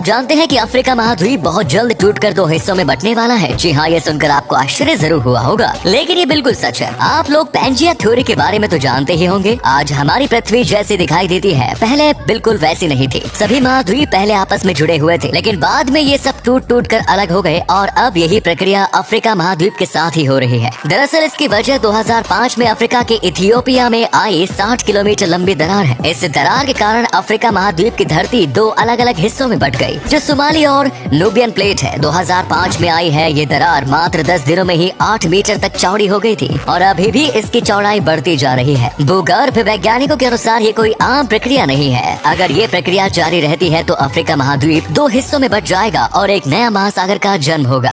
आप जानते हैं कि अफ्रीका महाद्वीप बहुत जल्द टूटकर दो हिस्सों में बटने वाला है। जी हाँ ये सुनकर आपको आश्चर्य ज़रूर हुआ होगा। लेकिन ये बिल्कुल सच है। आप लोग पेंजिया थ्योरी के बारे में तो जानते ही होंगे। आज हमारी पृथ्वी जैसी दिखाई देती है। पहले बिल्कुल वैसी नहीं थी। सभी महाद्वीप पहले आपस में जुड़े हुए थे। लेकिन बाद में ये सब टूट टूट कर अलग हो गए और अब यही प्रक्रिया अफ्रीका महाद्वीप के साथ ही हो रही है। दरअसल इसकी वजह 2005 में अफ्रीका के इथियोपिया में आई 60 किलोमीटर लंबी दरार है। इस दरार के कारण अफ्रीका महाद्वीप की धरती दो अलग अलग हिस्सों में बट गई। जो सुमाली और लुबियन प्लेट है। 2005 में आई है ये दरार। मात्र 10 दिनों में ही 8 मीटर तक चौड़ी हो गई थी। और अभी भी इसकी चौड़ाई बढ़ती जा रही है। भूगर्भ वैज्ञानिकों के अनुसार ये कोई आम प्रक्रिया नहीं है। अगर ये प्रक्रिया जारी रहती है तो अफ्रीका महाद्वीप दो हिस्सों में बट जाएगा और एक नया महासागर का जन्म होगा।